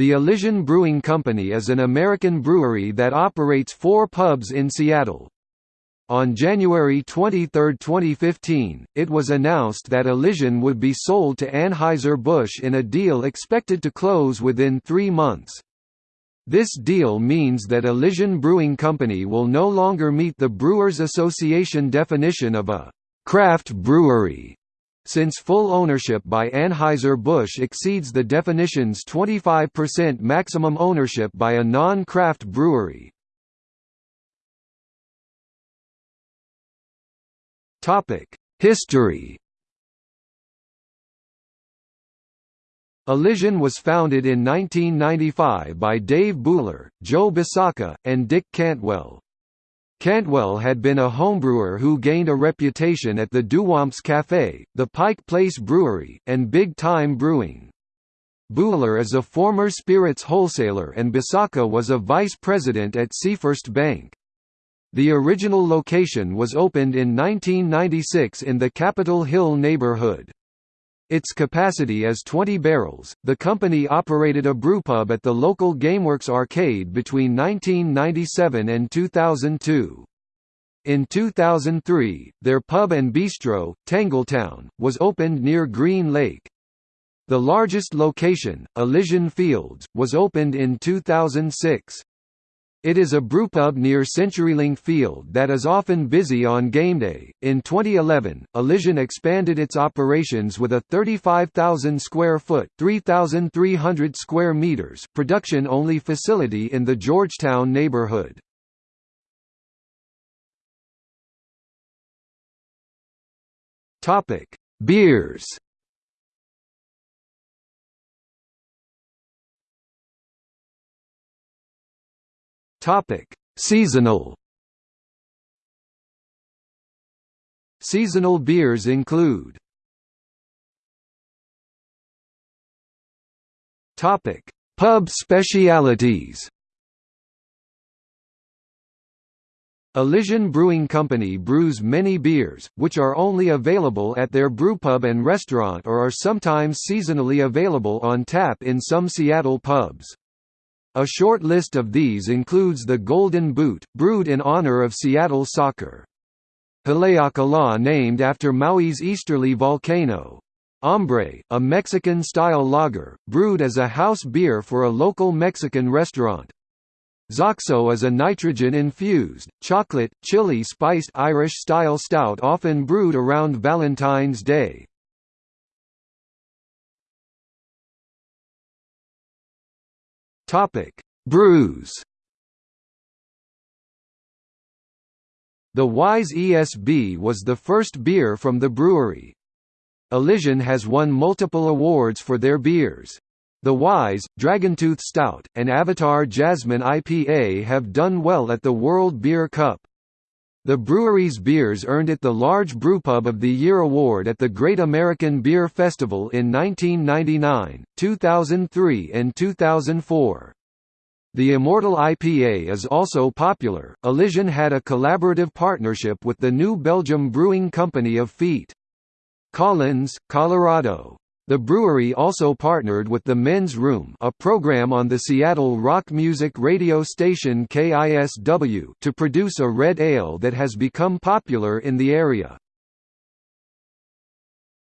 The Elysian Brewing Company is an American brewery that operates four pubs in Seattle. On January 23, 2015, it was announced that Elysian would be sold to Anheuser-Busch in a deal expected to close within three months. This deal means that Elysian Brewing Company will no longer meet the Brewers Association definition of a craft brewery since full ownership by Anheuser-Busch exceeds the definition's 25% maximum ownership by a non-craft brewery. History Elysian was founded in 1995 by Dave Buhler, Joe Bisacca, and Dick Cantwell. Cantwell had been a homebrewer who gained a reputation at the Duwamps Café, the Pike Place Brewery, and Big Time Brewing. Buhler is a former spirits wholesaler and Bisacca was a vice president at Seafirst Bank. The original location was opened in 1996 in the Capitol Hill neighborhood. Its capacity is 20 barrels. The company operated a brewpub at the local Gameworks arcade between 1997 and 2002. In 2003, their pub and bistro, Tangletown, was opened near Green Lake. The largest location, Elysian Fields, was opened in 2006. It is a brewpub near CenturyLink Field that is often busy on game day. In 2011, Elysian expanded its operations with a 35,000 square foot (3,300 square meters) production-only facility in the Georgetown neighborhood. Topic: Beers. Topic: Seasonal. Seasonal beers include. Topic: Pub specialities. Elysian Brewing Company brews many beers, which are only available at their brewpub and restaurant or are sometimes seasonally available on tap in some Seattle pubs. A short list of these includes the Golden Boot, brewed in honor of Seattle soccer. Haleakala named after Maui's easterly volcano. Hombre, a Mexican-style lager, brewed as a house beer for a local Mexican restaurant. Xoxo is a nitrogen-infused, chocolate, chili-spiced Irish-style stout often brewed around Valentine's Day. Topic: Brews. The Wise ESB was the first beer from the brewery. Elysian has won multiple awards for their beers. The Wise, Dragontooth Stout, and Avatar Jasmine IPA have done well at the World Beer Cup. The brewery's beers earned it the Large Brewpub of the Year award at the Great American Beer Festival in 1999, 2003 and 2004. The Immortal IPA is also popular. Elysian had a collaborative partnership with the New Belgium Brewing Company of Feet. Collins, Colorado. The brewery also partnered with The Men's Room a program on the Seattle rock music radio station KISW to produce a red ale that has become popular in the area.